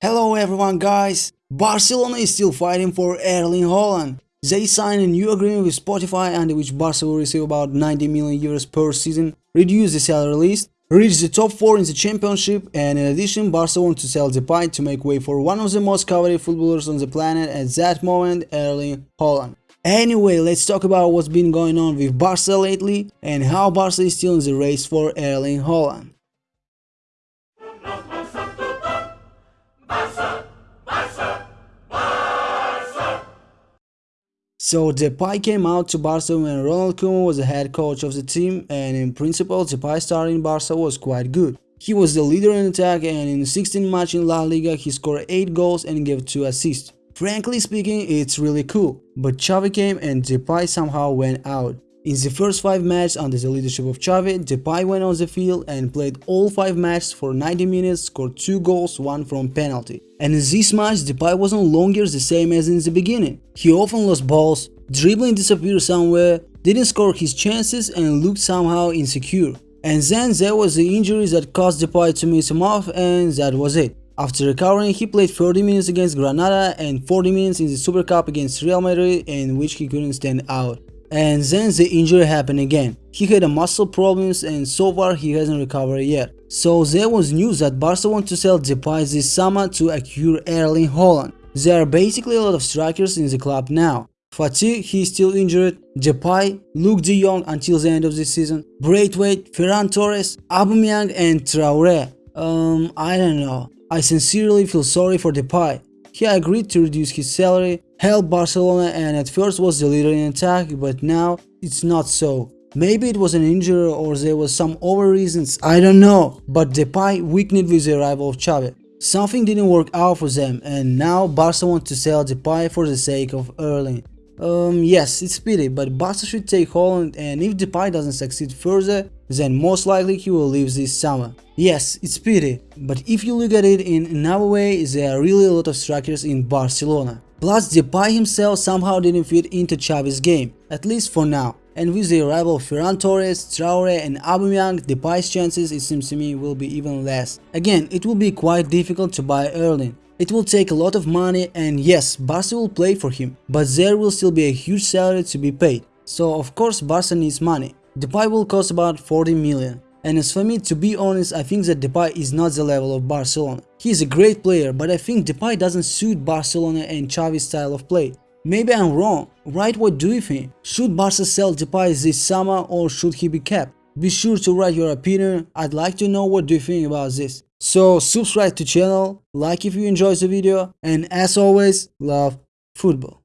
Hello everyone guys! Barcelona is still fighting for Erling Haaland. They signed a new agreement with Spotify under which Barca will receive about 90 million euros per season, reduce the salary list, reach the top 4 in the championship and in addition Barca wants to sell the Depay to make way for one of the most coveted footballers on the planet at that moment, Erling Haaland. Anyway, let's talk about what's been going on with Barca lately and how Barca is still in the race for Erling Haaland. So Depay came out to Barca when Ronald Koeman was the head coach of the team and in principle Depay starting in Barca was quite good. He was the leader in attack and in 16 matches in La Liga he scored 8 goals and gave 2 assists. Frankly speaking, it's really cool, but Xavi came and Depay somehow went out. In the first 5 matches under the leadership of Xavi, Depay went on the field and played all 5 matches for 90 minutes, scored 2 goals, 1 from penalty. And in this match, Depay wasn't longer the same as in the beginning. He often lost balls, dribbling disappeared somewhere, didn't score his chances and looked somehow insecure. And then there was the injury that caused Depay to miss him off and that was it. After recovering, he played 30 minutes against Granada and 40 minutes in the Super Cup against Real Madrid in which he couldn't stand out. And then the injury happened again. He had a muscle problems and so far he hasn't recovered yet. So there was news that Barca want to sell Depay this summer to acquire Erling Haaland. There are basically a lot of strikers in the club now. Fati, he is still injured, Depay, Luuk de Jong until the end of the season, Braithwaite, Ferran Torres, Aubameyang and Traore. Um, I don't know. I sincerely feel sorry for Depay. He agreed to reduce his salary, help Barcelona and at first was the leader in attack, but now it's not so. Maybe it was an injury or there was some other reasons, I don't know. But Depay weakened with the arrival of Xavi. Something didn't work out for them and now Barca wants to sell Depay for the sake of Erling. Um, yes, it's pity, but Barca should take Haaland and if Depay doesn't succeed further, then most likely he will leave this summer. Yes, it's pity, but if you look at it in another way, there are really a lot of strikers in Barcelona. Plus, Depay himself somehow didn't fit into Xavi's game, at least for now. And with the arrival of Ferran Torres, Traore and Aubameyang, Depay's chances, it seems to me, will be even less. Again, it will be quite difficult to buy Erling. It will take a lot of money and yes, Barca will play for him, but there will still be a huge salary to be paid. So of course Barca needs money. Depay will cost about 40 million. And as for me, to be honest, I think that Depay is not the level of Barcelona. He is a great player, but I think Depay doesn't suit Barcelona and Xavi's style of play. Maybe I'm wrong, right what do you think? Should Barca sell Depay this summer or should he be kept? Be sure to write your opinion, I'd like to know what do you think about this. So subscribe to channel, like if you enjoyed the video, and as always, love football.